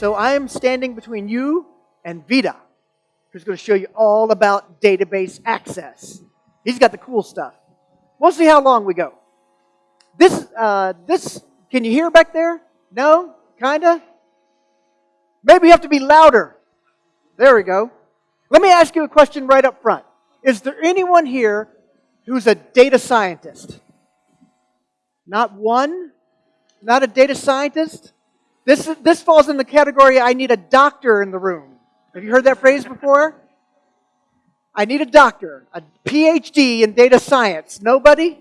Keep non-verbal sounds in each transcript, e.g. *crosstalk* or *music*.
So I am standing between you and Vita, who's going to show you all about database access. He's got the cool stuff. We'll see how long we go. This, uh, this, can you hear back there? No? Kinda? Maybe you have to be louder. There we go. Let me ask you a question right up front. Is there anyone here who's a data scientist? Not one? Not a data scientist? This, this falls in the category I need a doctor in the room. Have you heard that phrase before? I need a doctor, a PhD in data science. Nobody?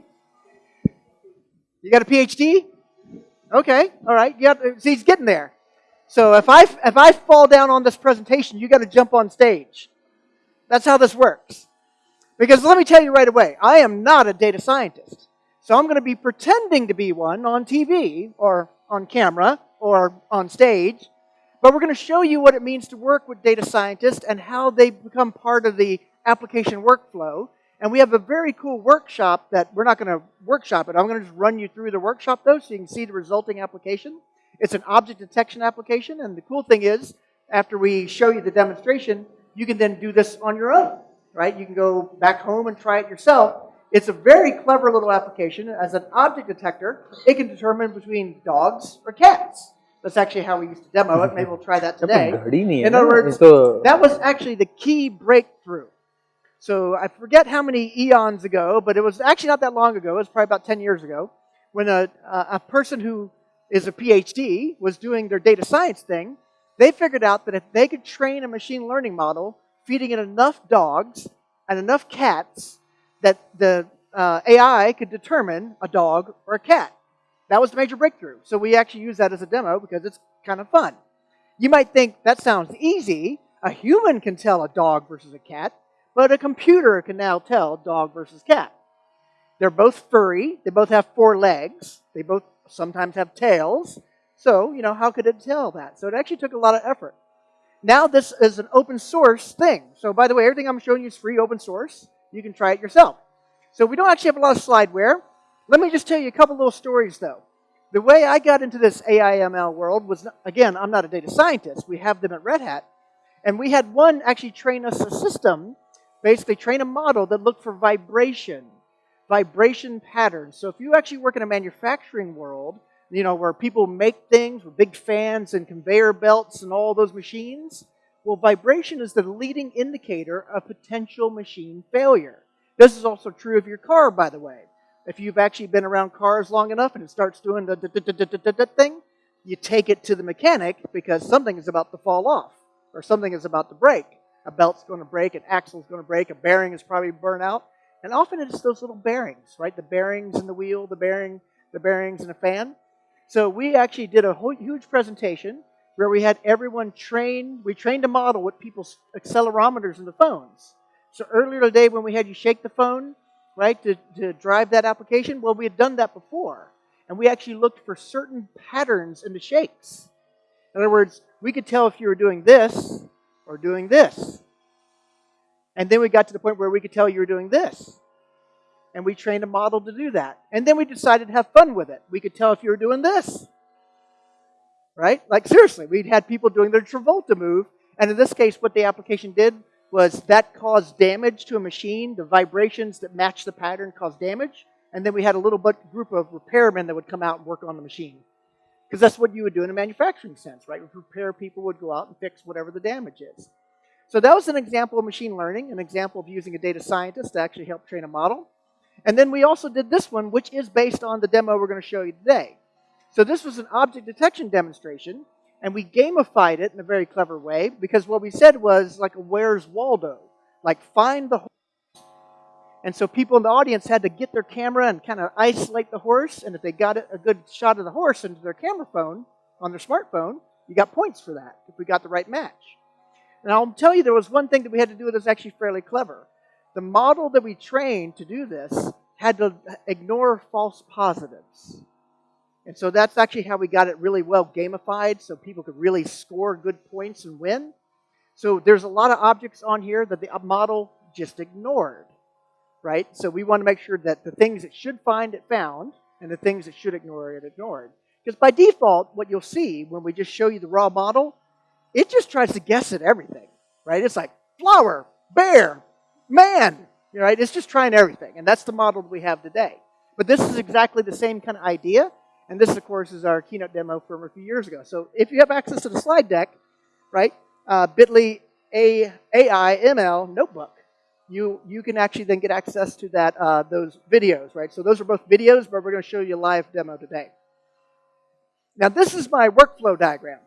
You got a PhD? Okay, all right. You see, he's getting there. So if I, if I fall down on this presentation, you got to jump on stage. That's how this works. Because let me tell you right away, I am not a data scientist. So I'm going to be pretending to be one on TV or on camera or on stage. But we're going to show you what it means to work with data scientists and how they become part of the application workflow. And we have a very cool workshop that we're not going to workshop it. I'm going to just run you through the workshop though so you can see the resulting application. It's an object detection application. And the cool thing is, after we show you the demonstration, you can then do this on your own, right? You can go back home and try it yourself. It's a very clever little application. As an object detector, it can determine between dogs or cats. That's actually how we used to demo it. Maybe we'll try that today. In other words, that was actually the key breakthrough. So I forget how many eons ago, but it was actually not that long ago. It was probably about 10 years ago when a, a person who is a PhD was doing their data science thing. They figured out that if they could train a machine learning model feeding it enough dogs and enough cats that the uh, AI could determine a dog or a cat. That was the major breakthrough. So we actually use that as a demo because it's kind of fun. You might think that sounds easy. A human can tell a dog versus a cat, but a computer can now tell dog versus cat. They're both furry. They both have four legs. They both sometimes have tails. So, you know, how could it tell that? So it actually took a lot of effort. Now this is an open source thing. So by the way, everything I'm showing you is free open source. You can try it yourself. So we don't actually have a lot of slideware. Let me just tell you a couple little stories though. The way I got into this AIML world was, again, I'm not a data scientist. We have them at Red Hat. And we had one actually train us a system, basically train a model that looked for vibration, vibration patterns. So if you actually work in a manufacturing world, you know, where people make things with big fans and conveyor belts and all those machines, well, vibration is the leading indicator of potential machine failure. This is also true of your car, by the way. If you've actually been around cars long enough and it starts doing the thing, you take it to the mechanic because something is about to fall off or something is about to break. A belt's going to break, an axle's going to break, a bearing is probably burnt out. And often it's those little bearings, right? The bearings in the wheel, the bearing, the bearings in a fan. So we actually did a whole, huge presentation where we had everyone train, we trained a model with people's accelerometers in the phones. So earlier today when we had you shake the phone, right, to, to drive that application, well, we had done that before. And we actually looked for certain patterns in the shakes. In other words, we could tell if you were doing this or doing this. And then we got to the point where we could tell you were doing this. And we trained a model to do that. And then we decided to have fun with it. We could tell if you were doing this right? Like seriously, we'd had people doing their Travolta move, and in this case, what the application did was that caused damage to a machine. The vibrations that matched the pattern caused damage, and then we had a little group of repairmen that would come out and work on the machine. Because that's what you would do in a manufacturing sense, right? Repair people would go out and fix whatever the damage is. So that was an example of machine learning, an example of using a data scientist to actually help train a model. And then we also did this one, which is based on the demo we're going to show you today. So this was an object detection demonstration, and we gamified it in a very clever way because what we said was like a Where's Waldo? Like find the horse. And so people in the audience had to get their camera and kind of isolate the horse, and if they got a good shot of the horse into their camera phone on their smartphone, you got points for that if we got the right match. And I'll tell you there was one thing that we had to do that was actually fairly clever. The model that we trained to do this had to ignore false positives. And so that's actually how we got it really well gamified so people could really score good points and win. So there's a lot of objects on here that the model just ignored, right? So we want to make sure that the things it should find, it found, and the things it should ignore, it ignored. Because by default, what you'll see when we just show you the raw model, it just tries to guess at everything, right? It's like flower, bear, man, right? It's just trying everything. And that's the model we have today. But this is exactly the same kind of idea. And this, of course, is our keynote demo from a few years ago. So if you have access to the slide deck, right, uh, bit.ly AI ML notebook, you, you can actually then get access to that uh, those videos, right? So those are both videos, but we're going to show you a live demo today. Now this is my workflow diagram.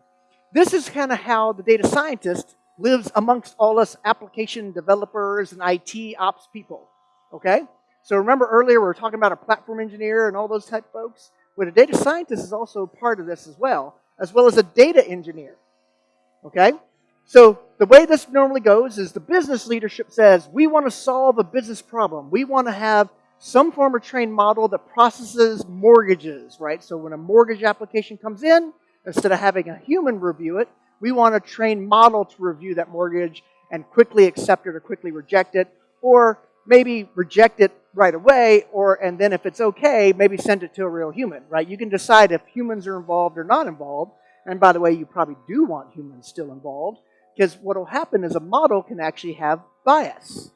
This is kind of how the data scientist lives amongst all us application developers and IT ops people, okay? So remember earlier we were talking about a platform engineer and all those type folks? Well, a data scientist is also part of this as well, as well as a data engineer, okay? So the way this normally goes is the business leadership says, we want to solve a business problem. We want to have some form of trained model that processes mortgages, right? So when a mortgage application comes in, instead of having a human review it, we want a trained model to review that mortgage and quickly accept it or quickly reject it, or maybe reject it right away, or and then if it's okay, maybe send it to a real human, right? You can decide if humans are involved or not involved. And by the way, you probably do want humans still involved. Because what will happen is a model can actually have bias.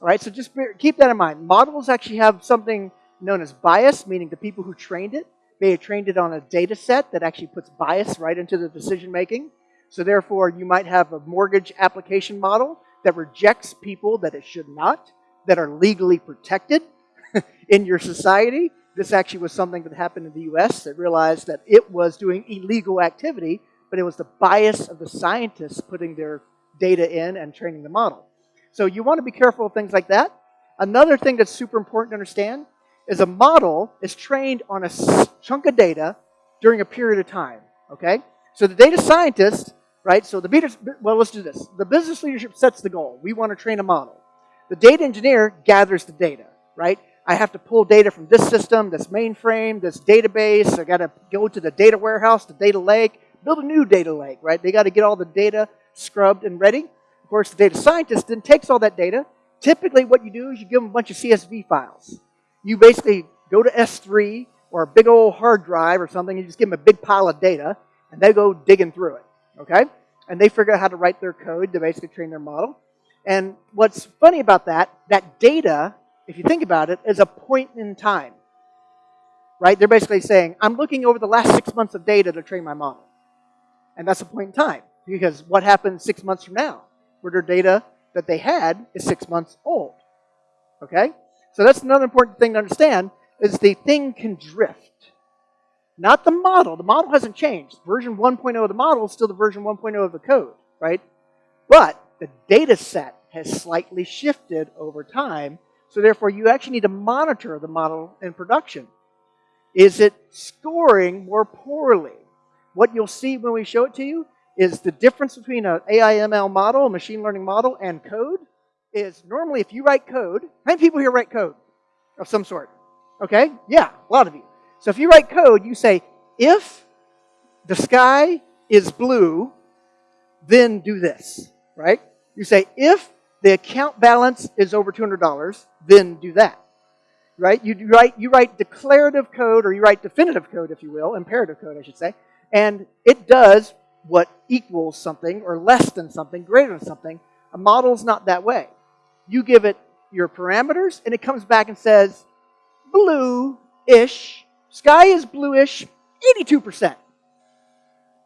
All right, so just keep that in mind. Models actually have something known as bias, meaning the people who trained it may have trained it on a data set that actually puts bias right into the decision making. So therefore, you might have a mortgage application model that rejects people that it should not, that are legally protected *laughs* in your society. This actually was something that happened in the US that realized that it was doing illegal activity but it was the bias of the scientists putting their data in and training the model. So you want to be careful of things like that. Another thing that's super important to understand is a model is trained on a chunk of data during a period of time, okay? So the data scientist, right, so the, beta, well, let's do this. The business leadership sets the goal. We want to train a model. The data engineer gathers the data, right? I have to pull data from this system, this mainframe, this database. I got to go to the data warehouse, the data lake build a new data lake, right? They got to get all the data scrubbed and ready. Of course, the data scientist then takes all that data. Typically, what you do is you give them a bunch of CSV files. You basically go to S3 or a big old hard drive or something, and you just give them a big pile of data, and they go digging through it, okay? And they figure out how to write their code to basically train their model. And what's funny about that, that data, if you think about it, is a point in time, right? They're basically saying, I'm looking over the last six months of data to train my model. And that's a point in time. Because what happens six months from now? Where their data that they had is six months old. Okay? So that's another important thing to understand is the thing can drift. Not the model. The model hasn't changed. Version 1.0 of the model is still the version 1.0 of the code, right? But the data set has slightly shifted over time. So therefore, you actually need to monitor the model in production. Is it scoring more poorly? what you'll see when we show it to you is the difference between an AI/ML model, a machine learning model, and code is normally if you write code, how many people here write code of some sort? Okay? Yeah, a lot of you. So if you write code, you say, if the sky is blue, then do this, right? You say, if the account balance is over $200, then do that, right? You write, you write declarative code, or you write definitive code, if you will, imperative code, I should say, and it does what equals something or less than something, greater than something. A model is not that way. You give it your parameters, and it comes back and says, blue-ish, sky is bluish, 82%.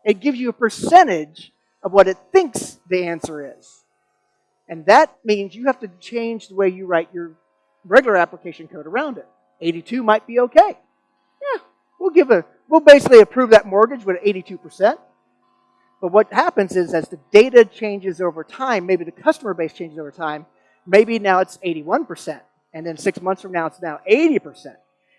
It gives you a percentage of what it thinks the answer is. And that means you have to change the way you write your regular application code around it. 82 might be okay. Yeah, we'll give a we'll basically approve that mortgage with 82%. But what happens is as the data changes over time, maybe the customer base changes over time, maybe now it's 81%. And then six months from now, it's now 80%.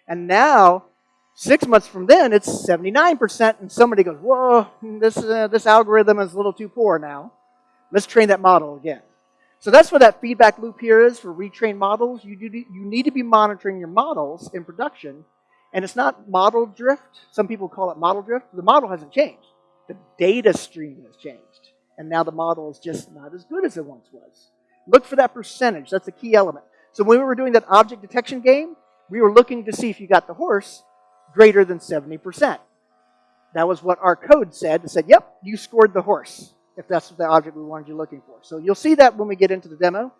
And now, six months from then, it's 79%. And somebody goes, whoa, this, uh, this algorithm is a little too poor now. Let's train that model again. So that's what that feedback loop here is for retrained models. You, do, you need to be monitoring your models in production and it's not model drift. Some people call it model drift. The model hasn't changed. The data stream has changed. And now the model is just not as good as it once was. Look for that percentage. That's a key element. So when we were doing that object detection game, we were looking to see if you got the horse greater than 70%. That was what our code said. It said, yep, you scored the horse, if that's the object we wanted you looking for. So you'll see that when we get into the demo.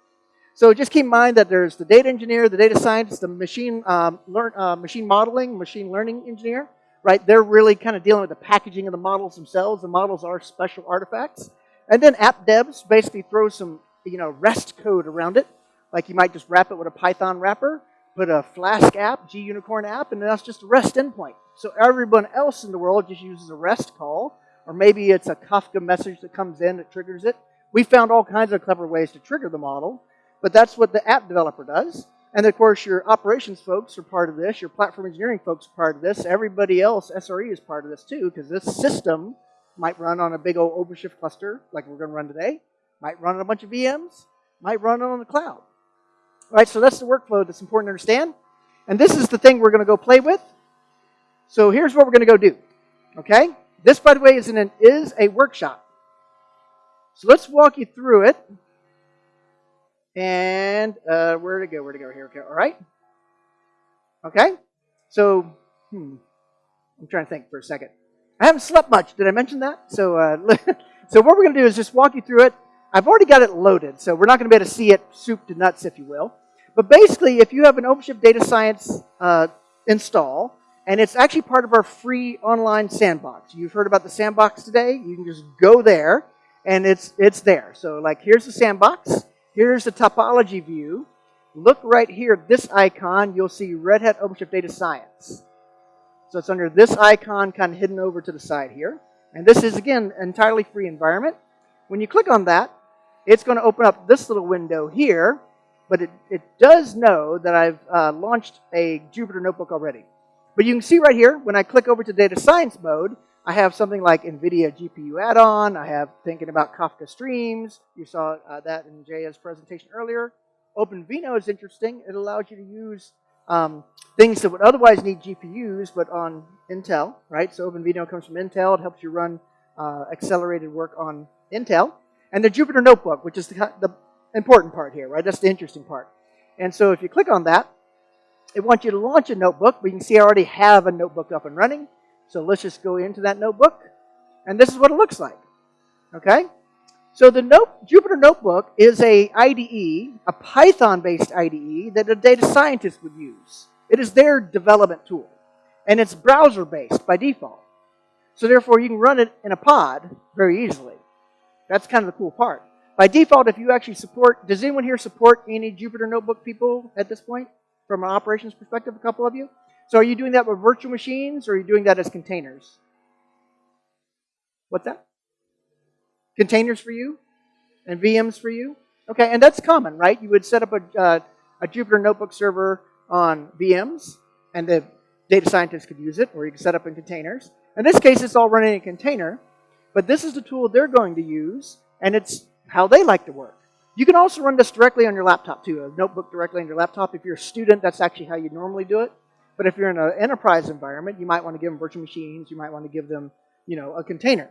So just keep in mind that there's the data engineer, the data scientist, the machine, um, learn, uh, machine modeling, machine learning engineer, right? They're really kind of dealing with the packaging of the models themselves. The models are special artifacts. And then app devs basically throw some, you know, REST code around it. Like you might just wrap it with a Python wrapper, put a Flask app, GUnicorn app, and that's just a REST endpoint. So everyone else in the world just uses a REST call, or maybe it's a Kafka message that comes in that triggers it. We found all kinds of clever ways to trigger the model, but that's what the app developer does. And of course, your operations folks are part of this. Your platform engineering folks are part of this. Everybody else, SRE, is part of this too, because this system might run on a big old OpenShift cluster, like we're going to run today. Might run on a bunch of VMs. Might run on the cloud. Right, so that's the workflow that's important to understand. And this is the thing we're going to go play with. So here's what we're going to go do. Okay? This, by the way, is, an, is a workshop. So let's walk you through it. And uh, where to go? Where to go? Here go. All right. Okay. So, hmm, I'm trying to think for a second. I haven't slept much. Did I mention that? So, uh, *laughs* so what we're going to do is just walk you through it. I've already got it loaded, so we're not going to be able to see it soup to nuts, if you will. But basically, if you have an OpenShift Data Science uh, install, and it's actually part of our free online sandbox. You've heard about the sandbox today. You can just go there, and it's it's there. So, like, here's the sandbox. Here's the topology view. Look right here, this icon, you'll see Red Hat OpenShift Data Science. So it's under this icon kind of hidden over to the side here. And this is, again, an entirely free environment. When you click on that, it's going to open up this little window here, but it, it does know that I've uh, launched a Jupyter Notebook already. But you can see right here, when I click over to data science mode, I have something like NVIDIA GPU add-on. I have thinking about Kafka streams. You saw uh, that in Jaya's presentation earlier. OpenVINO is interesting. It allows you to use um, things that would otherwise need GPUs, but on Intel, right? So OpenVINO comes from Intel. It helps you run uh, accelerated work on Intel. And the Jupyter Notebook, which is the, the important part here, right? That's the interesting part. And so if you click on that, it wants you to launch a notebook, but you can see I already have a notebook up and running. So let's just go into that notebook. And this is what it looks like. Okay? So the note, Jupyter Notebook is a IDE, a Python-based IDE that a data scientist would use. It is their development tool. And it's browser-based by default. So therefore, you can run it in a pod very easily. That's kind of the cool part. By default, if you actually support, does anyone here support any Jupyter Notebook people at this point? From an operations perspective, a couple of you? So are you doing that with virtual machines or are you doing that as containers? What's that? Containers for you? And VMs for you? Okay, and that's common, right? You would set up a, uh, a Jupyter Notebook server on VMs, and the data scientists could use it, or you can set up in containers. In this case, it's all running in a container, but this is the tool they're going to use, and it's how they like to work. You can also run this directly on your laptop, too, a notebook directly on your laptop. If you're a student, that's actually how you normally do it. But if you're in an enterprise environment, you might want to give them virtual machines. You might want to give them, you know, a container.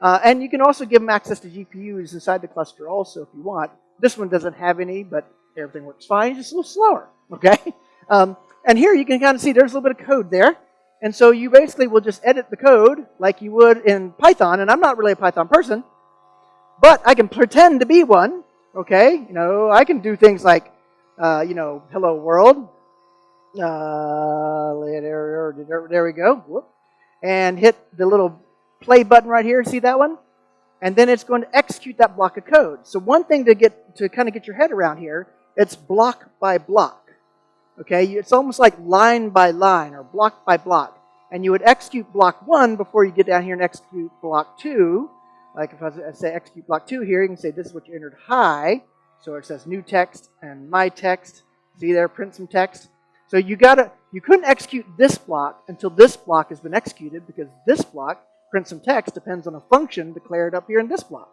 Uh, and you can also give them access to GPUs inside the cluster also if you want. This one doesn't have any, but everything works fine. It's just a little slower, *laughs* okay? Um, and here you can kind of see there's a little bit of code there. And so you basically will just edit the code like you would in Python. And I'm not really a Python person, but I can pretend to be one, okay? You know, I can do things like, uh, you know, hello world, uh, there, there, there we go. Whoop. And hit the little play button right here. See that one? And then it's going to execute that block of code. So one thing to get to kind of get your head around here, it's block by block. Okay, it's almost like line by line or block by block. And you would execute block one before you get down here and execute block two. Like if I say execute block two here, you can say this is what you entered high. So it says new text and my text. See there, print some text. So you gotta, you couldn't execute this block until this block has been executed because this block, print some text, depends on a function declared up here in this block.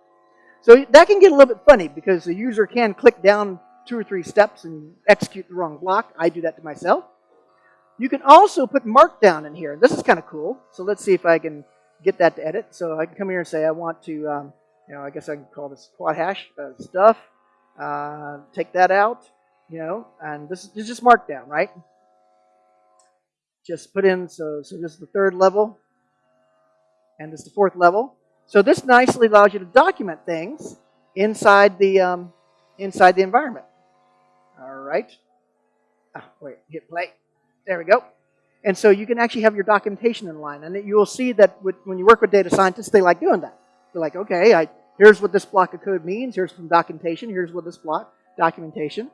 So that can get a little bit funny because the user can click down two or three steps and execute the wrong block. I do that to myself. You can also put markdown in here. This is kind of cool. So let's see if I can get that to edit. So I can come here and say I want to, um, you know, I guess I can call this quad hash uh, stuff. Uh, take that out you know, and this, is just markdown, right? Just put in, so, so this is the third level. and this is the fourth level. So this nicely allows you to document things inside the um, inside the environment. All right. Ah, wait, hit play. There we go. And so you can actually have your documentation in line. And you will see that with, when you work with data scientists, they like doing that. They're like, okay, I, here's what this block of code means. Here's some documentation. Here's what this block, documentation.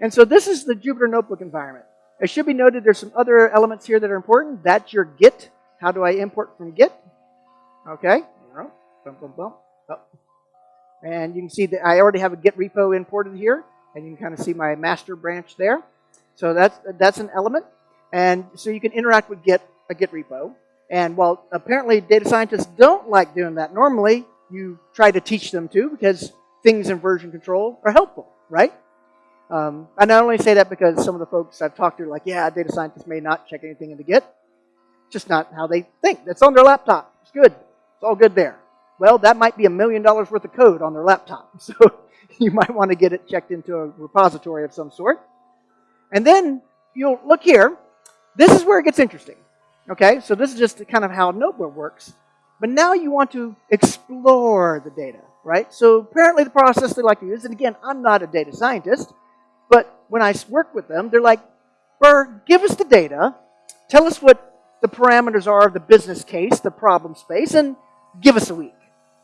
And so this is the Jupyter Notebook environment. It should be noted there's some other elements here that are important. That's your Git. How do I import from Git? Okay. Boom, boom, boom. Oh. And you can see that I already have a Git repo imported here. And you can kind of see my master branch there. So that's, that's an element. And so you can interact with Git, a Git repo. And while apparently data scientists don't like doing that normally, you try to teach them to because things in version control are helpful, right? Um, I not only say that because some of the folks I've talked to are like, yeah, data scientists may not check anything into Git. Just not how they think. That's on their laptop. It's good. It's all good there. Well, that might be a million dollars worth of code on their laptop. *laughs* So *laughs* you might want to get it checked into a repository of some sort. And then you'll look here. This is where it gets interesting. Okay, so this is just kind of how Notebook works. But now you want to explore the data, right? So apparently the process they like to use, and again, I'm not a data scientist, but when I work with them, they're like, Burr, give us the data, tell us what the parameters are of the business case, the problem space, and give us a week.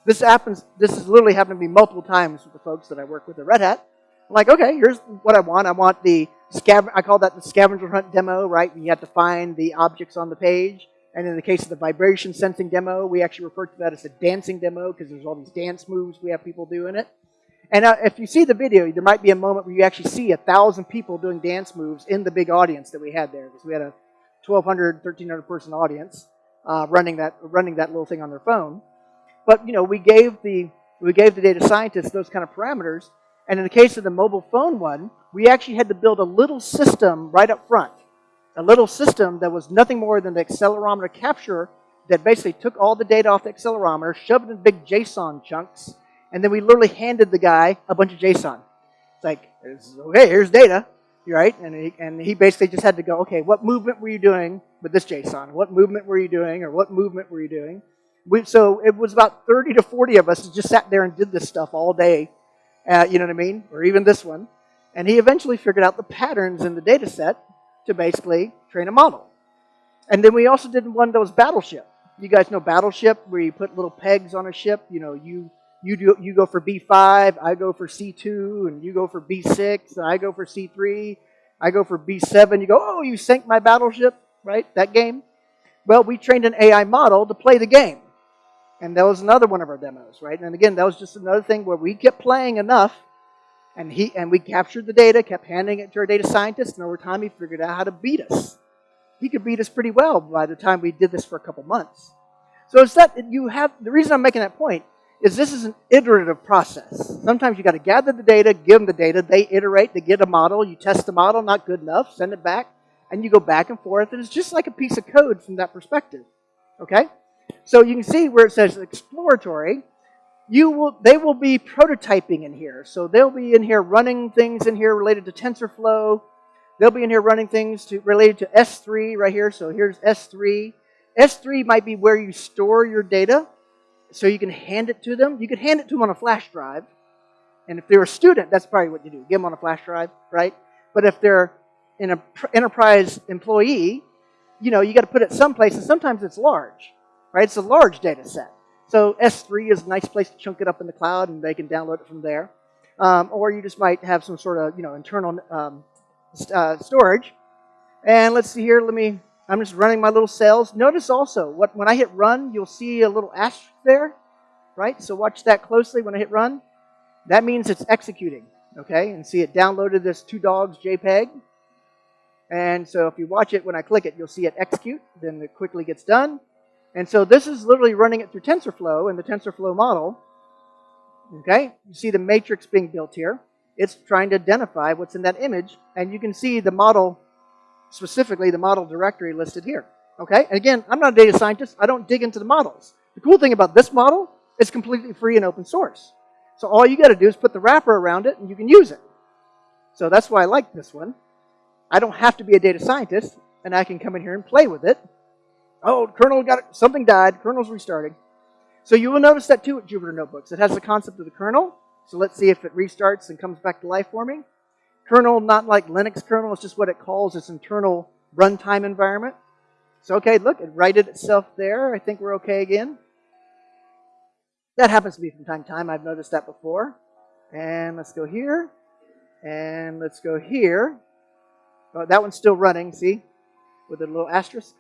This happens, this has literally happened to me multiple times with the folks that I work with at Red Hat. I'm like, okay, here's what I want. I want the scav I call that the scavenger hunt demo, right? And you have to find the objects on the page. And in the case of the vibration sensing demo, we actually refer to that as a dancing demo because there's all these dance moves we have people do in it. And uh, if you see the video, there might be a moment where you actually see a thousand people doing dance moves in the big audience that we had there because we had a 1,200, 1,300 person audience uh, running that running that little thing on their phone. But you know, we gave the we gave the data scientists those kind of parameters, and in the case of the mobile phone one, we actually had to build a little system right up front, a little system that was nothing more than the accelerometer capture that basically took all the data off the accelerometer, shoved it in big JSON chunks, and then we literally handed the guy a bunch of JSON. It's like, okay, here's data, right? And he, and he basically just had to go, okay, what movement were you doing with this JSON? What movement were you doing, or what movement were you doing? We, so it was about 30 to 40 of us just sat there and did this stuff all day, uh, you know what I mean? Or even this one. And he eventually figured out the patterns in the data set to basically train a model. And then we also did one that was Battleship. You guys know Battleship, where you put little pegs on a ship. You know, you you do you go for B5, I go for C2, and you go for B6, and I go for C3, I go for B7. You go, oh, you sank my battleship, right? That game. Well, we trained an AI model to play the game. And that was another one of our demos, right? And again, that was just another thing where we kept playing enough and he and we captured the data, kept handing it to our data scientist, and over time he figured out how to beat us. He could beat us pretty well by the time we did this for a couple months. So it's that you have the reason I'm making that point is this is an iterative process. Sometimes you got to gather the data, give them the data, they iterate, they get a model, you test the model, not good enough, send it back, and you go back and forth, and it's just like a piece of code from that perspective. Okay? So you can see where it says exploratory, you will, they will be prototyping in here. So they'll be in here running things in here related to TensorFlow. They'll be in here running things to, related to S3 right here. So here's S3. S3 might be where you store your data. So you can hand it to them. You could hand it to them on a flash drive. And if they're a student, that's probably what you do. Give them on a flash drive, right? But if they're an enterprise employee, you know, you got to put it someplace, and sometimes it's large right? It's a large data set. So S3 is a nice place to chunk it up in the cloud and they can download it from there. Um, or you just might have some sort of, you know, internal um, uh, storage. And let's see here, let me, I'm just running my little cells. Notice also, what when I hit run, you'll see a little asterisk there, right? So watch that closely when I hit run. That means it's executing, okay? And see it downloaded this two dogs JPEG. And so if you watch it, when I click it, you'll see it execute. Then it quickly gets done. And so this is literally running it through TensorFlow and the TensorFlow model. Okay, you see the matrix being built here. It's trying to identify what's in that image, and you can see the model, specifically the model directory listed here. Okay, and again, I'm not a data scientist. I don't dig into the models. The cool thing about this model, it's completely free and open source. So all you got to do is put the wrapper around it, and you can use it. So that's why I like this one. I don't have to be a data scientist, and I can come in here and play with it Oh, kernel got. Something died. Kernel's restarting. So you will notice that too at Jupyter Notebooks. It has the concept of the kernel. So let's see if it restarts and comes back to life for me. Kernel, not like Linux kernel, it's just what it calls its internal runtime environment. So okay, look, it righted itself there. I think we're okay again. That happens to me from time to time. I've noticed that before. And let's go here. And let's go here. Oh, that one's still running, see? With a little asterisk.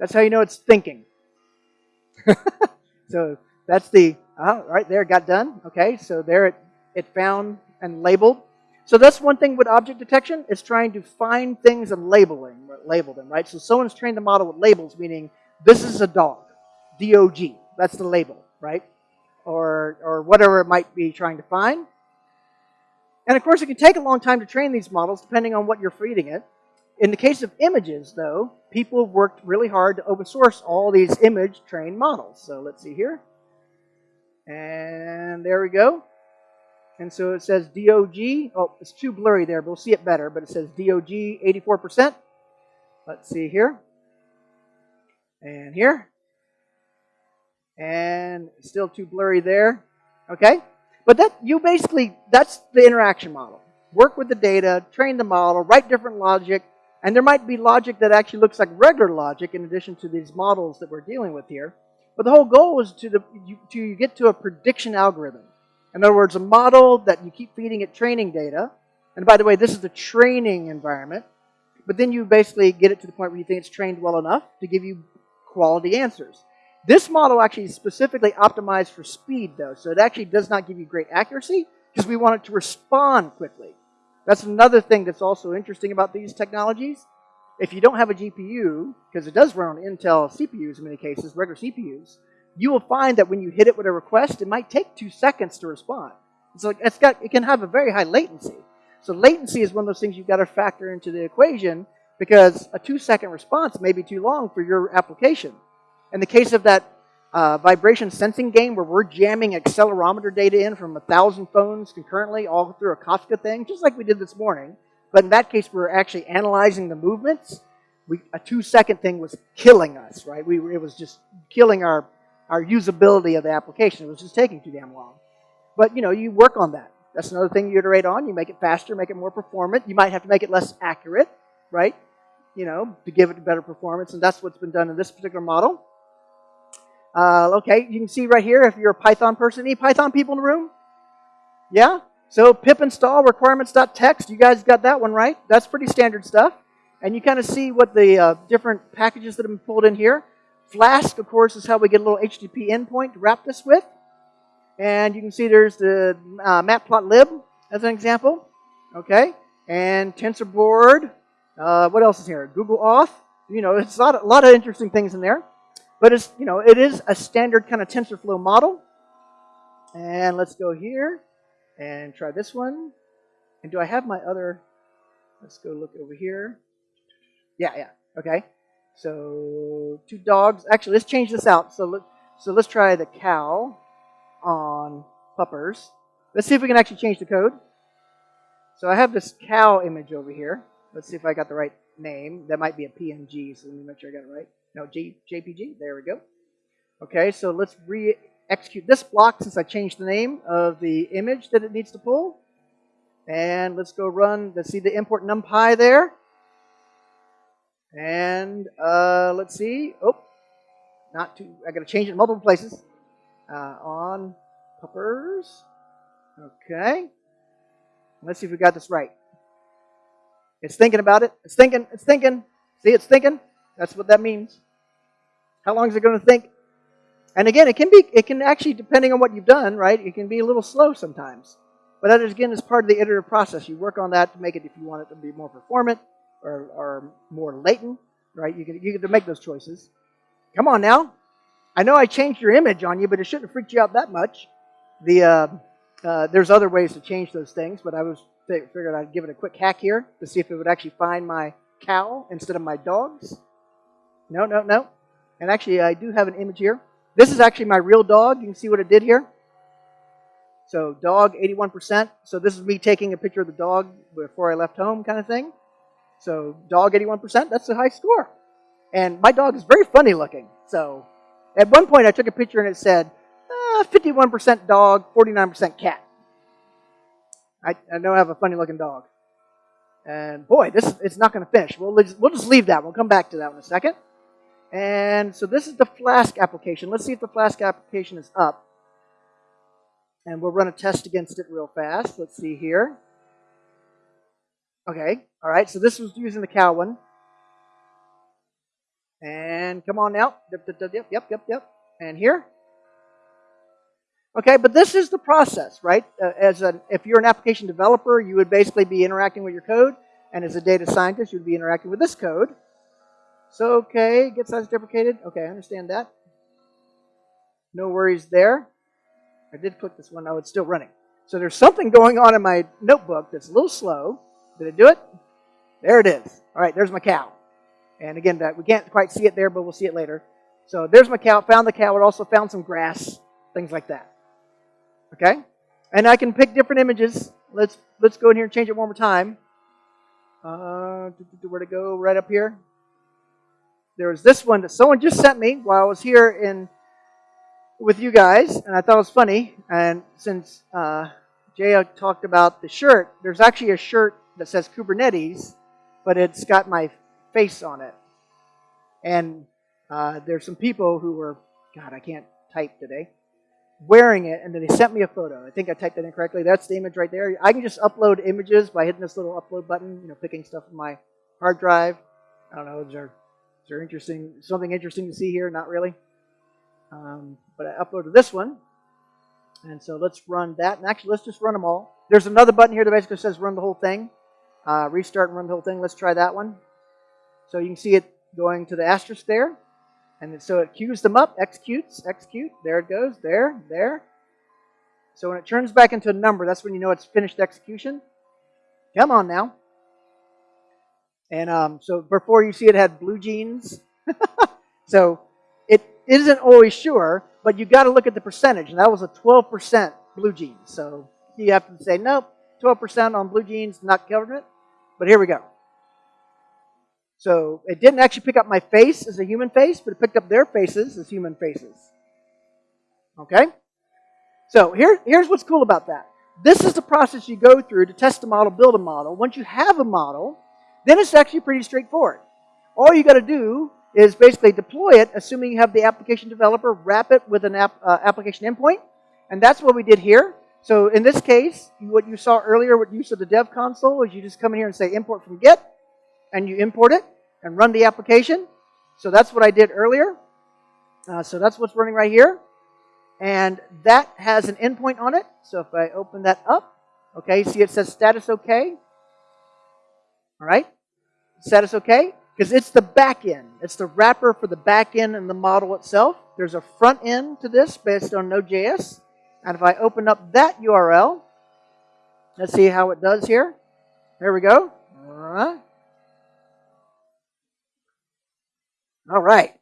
That's how you know it's thinking. *laughs* so that's the, uh, right there, got done. Okay, so there it, it found and labeled. So that's one thing with object detection. It's trying to find things and labeling, label them, right? So someone's trained the model with labels, meaning this is a dog, D-O-G. That's the label, right? Or, or whatever it might be trying to find. And of course, it can take a long time to train these models, depending on what you're feeding it. In the case of images, though, people have worked really hard to open source all these image trained models. So let's see here. And there we go. And so it says DOG. Oh, it's too blurry there, but we'll see it better. But it says DOG 84%. Let's see here. And here. And still too blurry there. Okay? But that you basically, that's the interaction model. Work with the data, train the model, write different logic, and there might be logic that actually looks like regular logic in addition to these models that we're dealing with here. But the whole goal is to, the, to get to a prediction algorithm. In other words, a model that you keep feeding it training data. And by the way, this is the training environment. But then you basically get it to the point where you think it's trained well enough to give you quality answers. This model actually is specifically optimized for speed, though. So it actually does not give you great accuracy because we want it to respond quickly. That's another thing that's also interesting about these technologies. If you don't have a GPU, because it does run on Intel CPUs in many cases, regular CPUs, you will find that when you hit it with a request, it might take two seconds to respond. So it's got, it can have a very high latency. So latency is one of those things you've got to factor into the equation because a two second response may be too long for your application. In the case of that uh, vibration sensing game where we're jamming accelerometer data in from a thousand phones concurrently all through a Kafka thing, just like we did this morning. But in that case, we are actually analyzing the movements. We, a two second thing was killing us, right? We, it was just killing our, our usability of the application. It was just taking too damn long. But you know, you work on that. That's another thing you iterate on. You make it faster, make it more performant. You might have to make it less accurate, right? You know, to give it better performance. And that's what's been done in this particular model. Uh, okay, you can see right here if you're a Python person. Any Python people in the room? Yeah? So pip install requirements.txt. You guys got that one right. That's pretty standard stuff. And you kind of see what the uh, different packages that have been pulled in here. Flask, of course, is how we get a little HTTP endpoint to wrap this with. And you can see there's the uh, matplotlib as an example. Okay. And TensorBoard. Uh, what else is here? Google Auth. You know, it's a lot, a lot of interesting things in there. But it's, you know, it is a standard kind of TensorFlow model. And let's go here and try this one. And do I have my other, let's go look over here. Yeah, yeah, okay. So two dogs, actually let's change this out. So, let, so let's try the cow on puppers. Let's see if we can actually change the code. So I have this cow image over here. Let's see if I got the right name. That might be a PNG, so let me make sure I got it right. No, J, JPG. There we go. Okay, so let's re-execute this block since I changed the name of the image that it needs to pull. And let's go run, let's see the import numpy there. And uh, let's see, oh, not too, I gotta change it in multiple places. Uh, on puppers, okay. Let's see if we got this right. It's thinking about it, it's thinking, it's thinking. See, it's thinking. That's what that means. How long is it going to think? And again, it can be, it can actually, depending on what you've done, right, it can be a little slow sometimes. But that is, again, is part of the iterative process. You work on that to make it, if you want it to be more performant or, or more latent, right, you get, you can make those choices. Come on now. I know I changed your image on you, but it shouldn't have freaked you out that much. The, uh, uh, there's other ways to change those things, but I was figured I'd give it a quick hack here to see if it would actually find my cow instead of my dogs. No, no, no. And actually, I do have an image here. This is actually my real dog. You can see what it did here. So dog, 81%. So this is me taking a picture of the dog before I left home kind of thing. So dog, 81%. That's a high score. And my dog is very funny looking. So at one point I took a picture and it said, uh, 51% dog, 49% cat. I, I know I have a funny looking dog. And boy, this it's not going to finish. We'll, we'll just leave that. We'll come back to that in a second. And so this is the Flask application. Let's see if the Flask application is up. And we'll run a test against it real fast. Let's see here. Okay, all right, so this was using the cow one. And come on now. Yep, yep, yep, yep, yep. And here. Okay, but this is the process, right? Uh, as an, if you're an application developer, you would basically be interacting with your code. And as a data scientist, you would be interacting with this code. So, okay, get size deprecated. Okay, I understand that. No worries there. I did click this one. Oh, it's still running. So there's something going on in my notebook that's a little slow. Did it do it? There it is. All right, there's my cow. And again, that we can't quite see it there, but we'll see it later. So there's my cow. Found the cow. It also found some grass, things like that. Okay? And I can pick different images. Let's let's go in here and change it one more time. Uh, where to go? Right up here. There was this one that someone just sent me while I was here in with you guys, and I thought it was funny. And since uh, Jay talked about the shirt, there's actually a shirt that says Kubernetes, but it's got my face on it. And uh, there's some people who were, God, I can't type today, wearing it, and then they sent me a photo. I think I typed it in correctly. That's the image right there. I can just upload images by hitting this little upload button, you know, picking stuff from my hard drive. I don't know, there, is there interesting, something interesting to see here? Not really. Um, but I uploaded this one. And so let's run that. And actually, let's just run them all. There's another button here that basically says run the whole thing. Uh, restart and run the whole thing. Let's try that one. So you can see it going to the asterisk there. And so it queues them up, executes, execute. There it goes, there, there. So when it turns back into a number, that's when you know it's finished execution. Come on now. And um, so before you see it had blue jeans. *laughs* so it isn't always sure, but you got to look at the percentage. And that was a 12% blue jeans. So you have to say, nope, 12% on blue jeans, not covering it. But here we go. So it didn't actually pick up my face as a human face, but it picked up their faces as human faces. Okay? So here, here's what's cool about that. This is the process you go through to test a model, build a model. Once you have a model, then it's actually pretty straightforward. All you got to do is basically deploy it, assuming you have the application developer, wrap it with an app, uh, application endpoint. And that's what we did here. So in this case, what you saw earlier with use of the dev console is you just come in here and say import from Git and you import it and run the application. So that's what I did earlier. Uh, so that's what's running right here. And that has an endpoint on it. So if I open that up, okay, see it says status OK. All right, status OK, because it's the back end. It's the wrapper for the back end and the model itself. There's a front end to this based on Node.js. And if I open up that URL, let's see how it does here. There we go. All right. All right.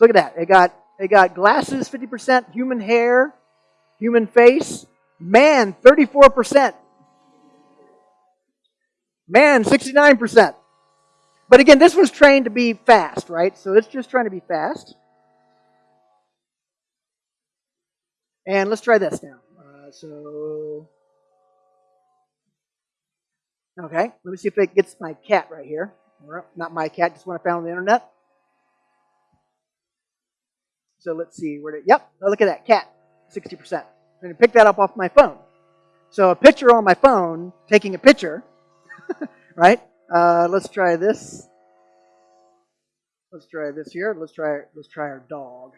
Look at that. It got it got glasses 50%, human hair, human face, man 34%. Man 69%. But again, this was trained to be fast, right? So it's just trying to be fast. And let's try this now. Uh, so, okay, let me see if it gets my cat right here. Not my cat, just one I found on the internet. So let's see where it, yep, oh, look at that, cat, 60%. I'm to pick that up off my phone. So a picture on my phone, taking a picture, *laughs* right? Uh, let's try this. Let's try this here. Let's try let's try our dog.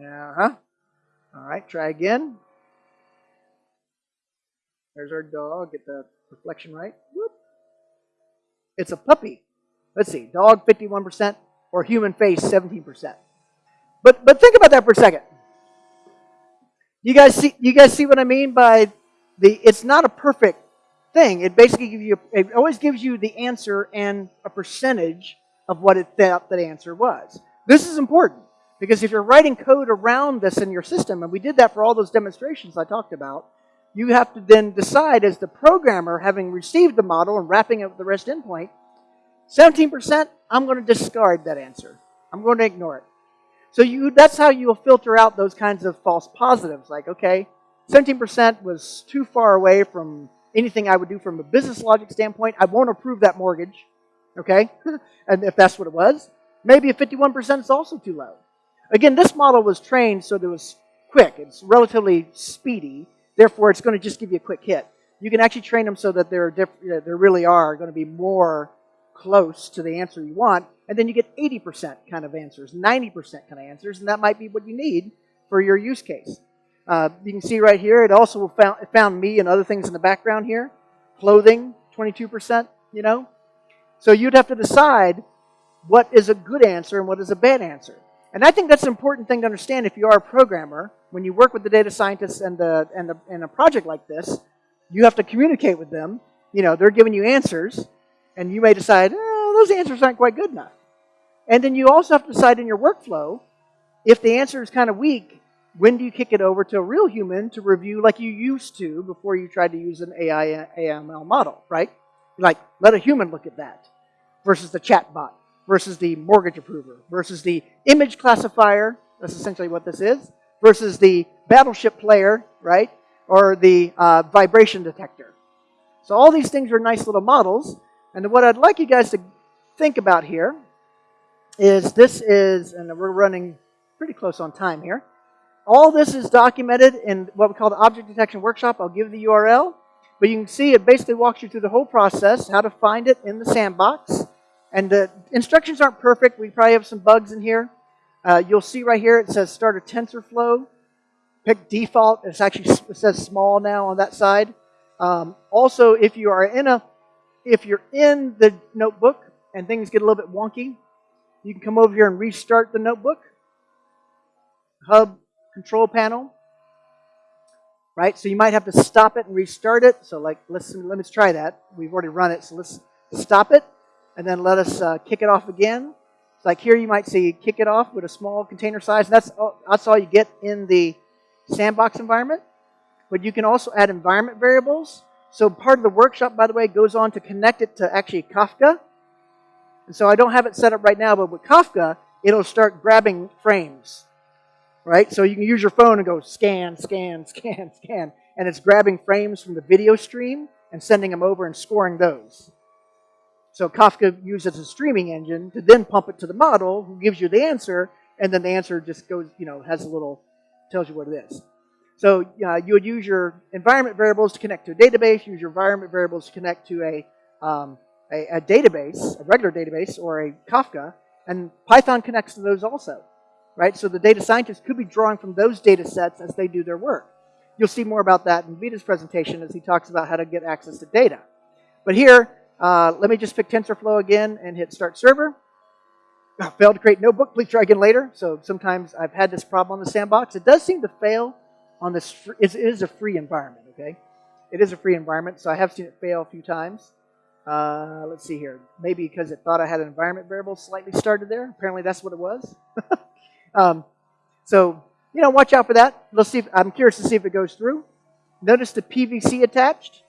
Uh huh. All right, try again. There's our dog. Get the reflection right. Whoop. It's a puppy. Let's see. Dog 51% or human face 17%. But but think about that for a second. You guys see you guys see what I mean by the it's not a perfect thing. It basically gives you it always gives you the answer and a percentage of what it thought that answer was. This is important because if you're writing code around this in your system, and we did that for all those demonstrations I talked about, you have to then decide as the programmer, having received the model and wrapping it with the REST endpoint, 17%, I'm going to discard that answer. I'm going to ignore it. So you, that's how you will filter out those kinds of false positives. Like, okay, 17% was too far away from anything I would do from a business logic standpoint. I won't approve that mortgage, okay? *laughs* and if that's what it was. Maybe a 51% is also too low. Again, this model was trained so that it was quick. It's relatively speedy. Therefore, it's going to just give you a quick hit. You can actually train them so that there, there really are going to be more close to the answer you want. And then you get 80% kind of answers, 90% kind of answers, and that might be what you need for your use case. Uh, you can see right here, it also found, it found me and other things in the background here. Clothing, 22%, you know. So you'd have to decide what is a good answer and what is a bad answer. And I think that's an important thing to understand if you are a programmer. When you work with the data scientists and, the, and, the, and a project like this, you have to communicate with them. You know, they're giving you answers, and you may decide, eh, those answers aren't quite good enough. And then you also have to decide in your workflow, if the answer is kind of weak, when do you kick it over to a real human to review like you used to before you tried to use an AI AML model, right? Like, let a human look at that versus the chatbot versus the mortgage approver versus the image classifier, that's essentially what this is, versus the battleship player, right? Or the uh, vibration detector. So all these things are nice little models. And what I'd like you guys to think about here is this is, and we're running pretty close on time here. All this is documented in what we call the object detection workshop. I'll give the URL. But you can see it basically walks you through the whole process, how to find it in the sandbox. And the instructions aren't perfect. We probably have some bugs in here. Uh, you'll see right here it says start a TensorFlow. Pick default. It's actually it says small now on that side. Um, also, if you are in a if you're in the notebook and things get a little bit wonky, you can come over here and restart the notebook. Hub control panel. Right? So you might have to stop it and restart it. So like, let's, let's try that. We've already run it, so let's stop it. And then let us uh, kick it off again. So like here you might see kick it off with a small container size. That's all, that's all you get in the sandbox environment. But you can also add environment variables. So part of the workshop, by the way, goes on to connect it to actually Kafka. And so I don't have it set up right now, but with Kafka, it'll start grabbing frames right? So you can use your phone and go scan, scan, *laughs* scan, scan, and it's grabbing frames from the video stream and sending them over and scoring those. So Kafka uses a streaming engine to then pump it to the model who gives you the answer, and then the answer just goes, you know, has a little, tells you what it is. So uh, you would use your environment variables to connect to a database, use your environment variables to connect to a, um, a, a database, a regular database, or a Kafka, and Python connects to those also right? So the data scientists could be drawing from those data sets as they do their work. You'll see more about that in Vita's presentation as he talks about how to get access to data. But here, uh, let me just pick TensorFlow again and hit Start Server. Failed to create notebook. Please try again later. So sometimes I've had this problem on the sandbox. It does seem to fail on this. It is a free environment, okay? It is a free environment, so I have seen it fail a few times. Uh, let's see here. Maybe because it thought I had an environment variable slightly started there. Apparently that's what it was. *laughs* Um, so, you know, watch out for that. Let's see. If, I'm curious to see if it goes through. Notice the PVC attached.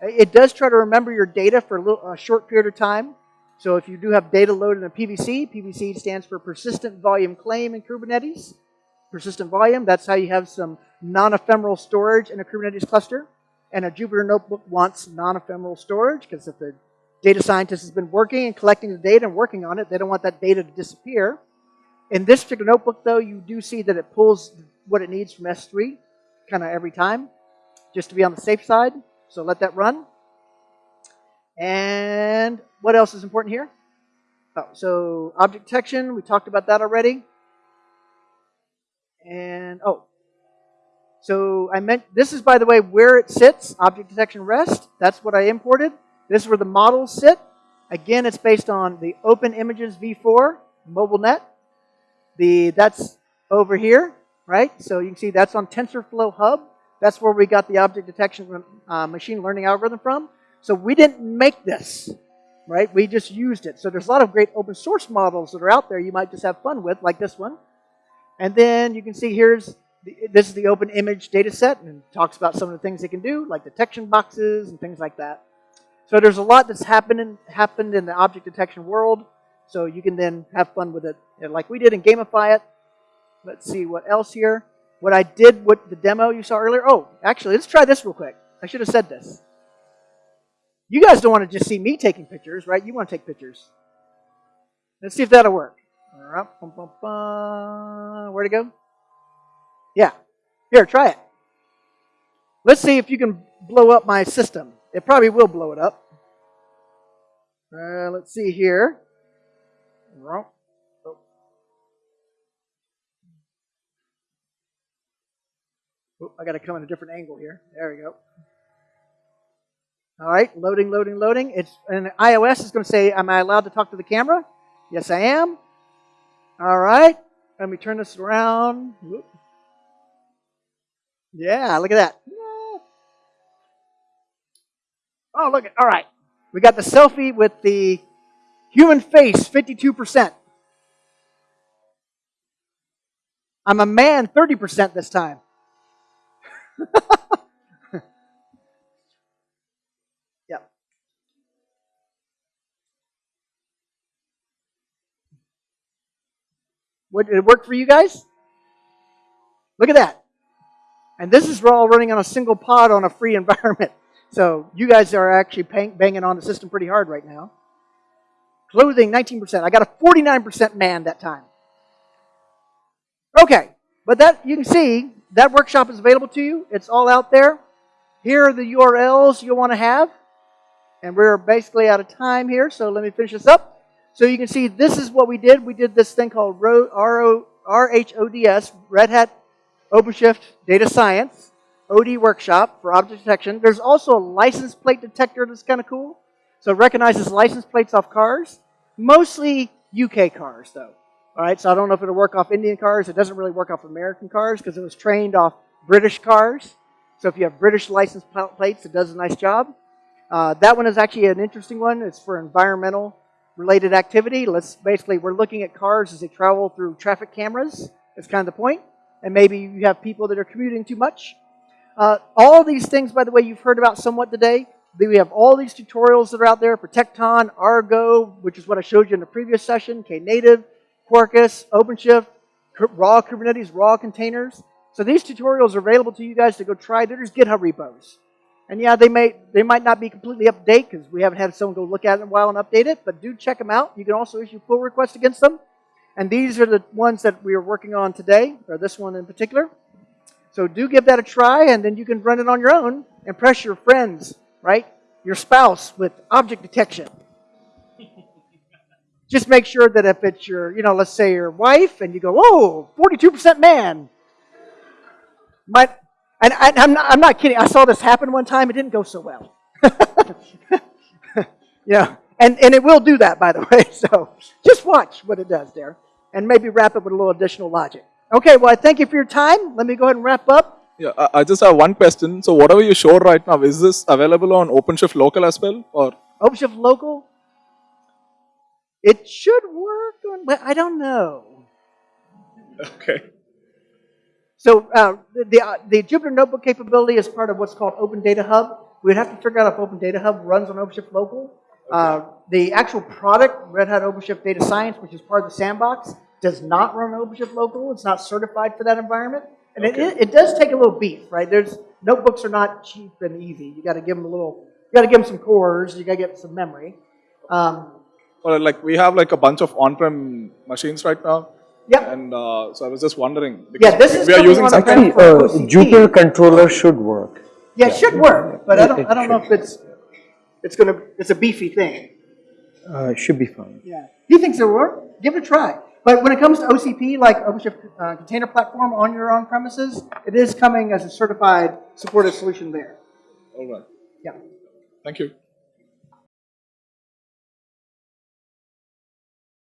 It does try to remember your data for a, little, a short period of time. So if you do have data loaded in a PVC, PVC stands for Persistent Volume Claim in Kubernetes. Persistent volume, that's how you have some non-ephemeral storage in a Kubernetes cluster. And a Jupyter notebook wants non-ephemeral storage because if the data scientist has been working and collecting the data and working on it, they don't want that data to disappear. In this particular notebook, though, you do see that it pulls what it needs from S3 kind of every time, just to be on the safe side. So let that run. And what else is important here? Oh, so object detection, we talked about that already. And, oh, so I meant, this is, by the way, where it sits, object detection rest. That's what I imported. This is where the models sit. Again, it's based on the Open Images v4 MobileNet. The, that's over here, right? So you can see that's on TensorFlow Hub. That's where we got the object detection uh, machine learning algorithm from. So we didn't make this, right? We just used it. So there's a lot of great open source models that are out there you might just have fun with, like this one. And then you can see here's, the, this is the open image data set and talks about some of the things they can do, like detection boxes and things like that. So there's a lot that's happening happened in the object detection world. So you can then have fun with it, like we did, and gamify it. Let's see what else here. What I did with the demo you saw earlier. Oh, actually, let's try this real quick. I should have said this. You guys don't want to just see me taking pictures, right? You want to take pictures. Let's see if that'll work. Where'd it go? Yeah. Here, try it. Let's see if you can blow up my system. It probably will blow it up. Uh, let's see here. Oh. Oh, I got to come in a different angle here. There we go. All right, loading, loading, loading. It's and iOS is going to say, "Am I allowed to talk to the camera?" Yes, I am. All right, let me turn this around. Yeah, look at that. Oh, look at, all right. We got the selfie with the human face, 52%. I'm a man, 30% this time. *laughs* yeah. did it work for you guys? Look at that. And this is all running on a single pod on a free *laughs* environment. So you guys are actually banging on the system pretty hard right now. Clothing, 19%. I got a 49% man that time. Okay, but that you can see that workshop is available to you. It's all out there. Here are the URLs you'll want to have. And we're basically out of time here, so let me finish this up. So you can see this is what we did. We did this thing called RHODS, Red Hat OpenShift Data Science. OD workshop for object detection. There's also a license plate detector that's kind of cool. So it recognizes license plates off cars. Mostly UK cars, though. All right, so I don't know if it'll work off Indian cars. It doesn't really work off American cars because it was trained off British cars. So if you have British license plates, it does a nice job. Uh, that one is actually an interesting one. It's for environmental related activity. Let's basically, we're looking at cars as they travel through traffic cameras. That's kind of the point. And maybe you have people that are commuting too much. Uh, all these things, by the way, you've heard about somewhat today. We have all these tutorials that are out there for Tekton, Argo, which is what I showed you in the previous session, Knative, Quarkus, OpenShift, raw Kubernetes, raw containers. So these tutorials are available to you guys to go try. They're just GitHub repos. And yeah, they may they might not be completely up to date because we haven't had someone go look at it in a while and update it, but do check them out. You can also issue pull requests against them. And these are the ones that we are working on today, or this one in particular. So do give that a try, and then you can run it on your own. And impress your friends, right? Your spouse with object detection. *laughs* Just make sure that if it's your, you know, let's say your wife, and you go, oh, 42% man. Might, and I, am not, I'm not kidding. I saw this happen one time. It didn't go so well. *laughs* yeah, and, and it will do that, by the way. *laughs* So just watch what it does there, and maybe wrap it with a little additional logic. Okay, well, I thank you for your time. Let me go ahead and wrap up. Yeah, I just have one question. So whatever you showed right now, is this available on OpenShift local as well? or OpenShift local? It should work on, but I don't know. Okay. So uh, the, uh, the Jupyter Notebook capability is part of what's called Open Data Hub. We'd have to figure out if Open Data Hub runs on OpenShift local. Okay. Uh, the actual product, Red Hat OpenShift Data Science, which is part of the sandbox, does not run on OpenShift local. It's not certified for that environment. And okay. it, it does take a little beef, right? There's notebooks are not cheap and easy. You got to give them a little. You got to give them some cores. You got to get some memory. Um, well, like we have like a bunch of on-prem machines right now. Yeah. And uh, so I was just wondering. Yeah, this is we are using something. Uh, Jupyter controller should work. Yeah, it should work, but I don't. I don't know if it's. It's gonna. It's a beefy thing. Uh, it should be fine. Yeah. He thinks it'll work. Give it a try. But when it comes to OCP, like OpenShift uh, Container Platform on your on premises, it is coming as a certified supported solution there. All right. Yeah. Thank you.